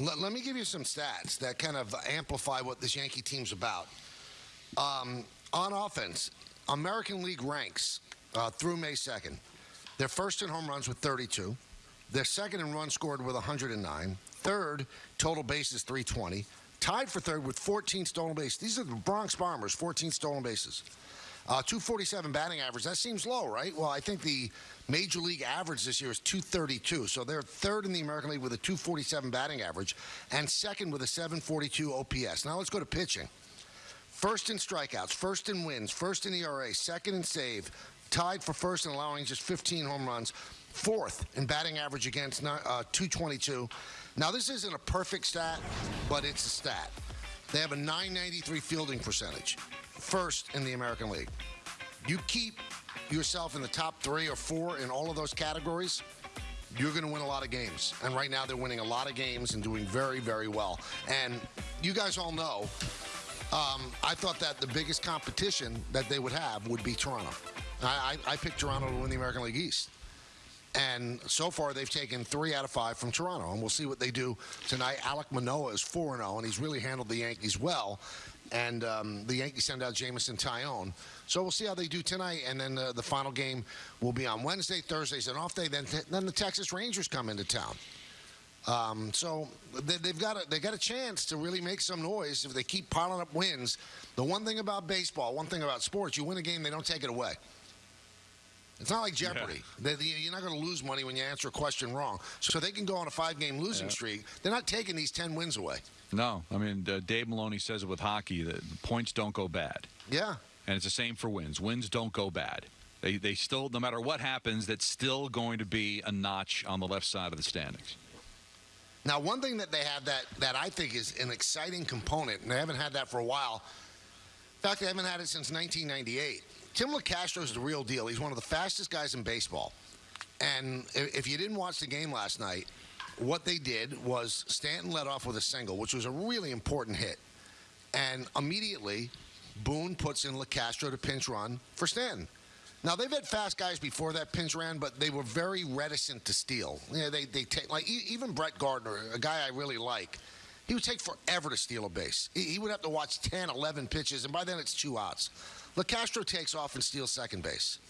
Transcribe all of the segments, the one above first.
Let, let me give you some stats that kind of amplify what this Yankee team's about. Um, on offense, American League ranks uh, through May 2nd. They're first in home runs with 32. They're second in runs scored with 109. Third, total bases 320. Tied for third with 14 stolen bases. These are the Bronx Bombers, 14 stolen bases. Uh, 247 batting average. That seems low, right? Well, I think the major league average this year is 232. So they're third in the American League with a 247 batting average and second with a 742 OPS. Now let's go to pitching. First in strikeouts, first in wins, first in ERA, second in save, tied for first in allowing just 15 home runs, fourth in batting average against uh, 222. Now, this isn't a perfect stat, but it's a stat. They have a 993 fielding percentage, first in the American League. You keep yourself in the top three or four in all of those categories, you're going to win a lot of games. And right now, they're winning a lot of games and doing very, very well. And you guys all know um, I thought that the biggest competition that they would have would be Toronto. I, I, I picked Toronto to win the American League East. And so far, they've taken three out of five from Toronto. And we'll see what they do tonight. Alek Manoah is 4 0, and he's really handled the Yankees well. And um, the Yankees send out Jameson Taillon. So we'll see how they do tonight. And then uh, the final game will be on Wednesday. Thursday's an off day. Then, then the Texas Rangers come into town. Um, so they, have got a, they got a chance to really make some noise if they keep piling up wins. The one thing about baseball, one thing about sports, you win a game, they don't take it away. It's not like Jeopardy. Yeah. They, you're not going to lose money when you answer a question wrong. So they can go on a five-game losing yeah. streak. They're not taking these ten wins away. No, I mean uh, Dave Maloney says it with hockey that points don't go bad. Yeah, and it's the same for wins. Wins don't go bad. They they still, no matter what happens, that's still going to be a notch on the left side of the standings. Now, one thing that they have that, that I think is an exciting component, and they haven't had that for a while. In fact, they haven't had it since 1998. Tim Locastro is the real deal. He's one of the fastest guys in baseball. And if you didn't watch the game last night, what they did was Stanton led off with a single, which was a really important hit. And immediately, Boone puts in Locastro to pinch run for Stanton. Now they've had fast guys before that pinch ran, but they were very reticent to steal. You know, they they take like even Brett Gardner, a guy I really like. He would take forever to steal a base. He, would have to watch 10, 11 pitches, and by then it's two outs. Locastro takes off and steals second base.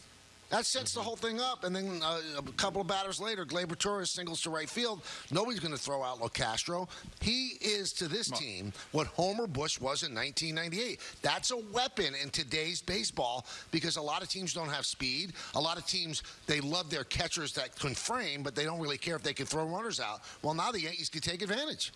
That sets the whole thing up. And then uh, a couple of batters later, Gleyber Torres singles to right field. Nobody's going to throw out Locastro. He is to this team what Homer Bush was in 1998. That's a weapon in today's baseball because a lot of teams don't have speed. A lot of teams, they love their catchers that can frame, but they don't really care if they can throw runners out. Well, now the Yankees can take advantage.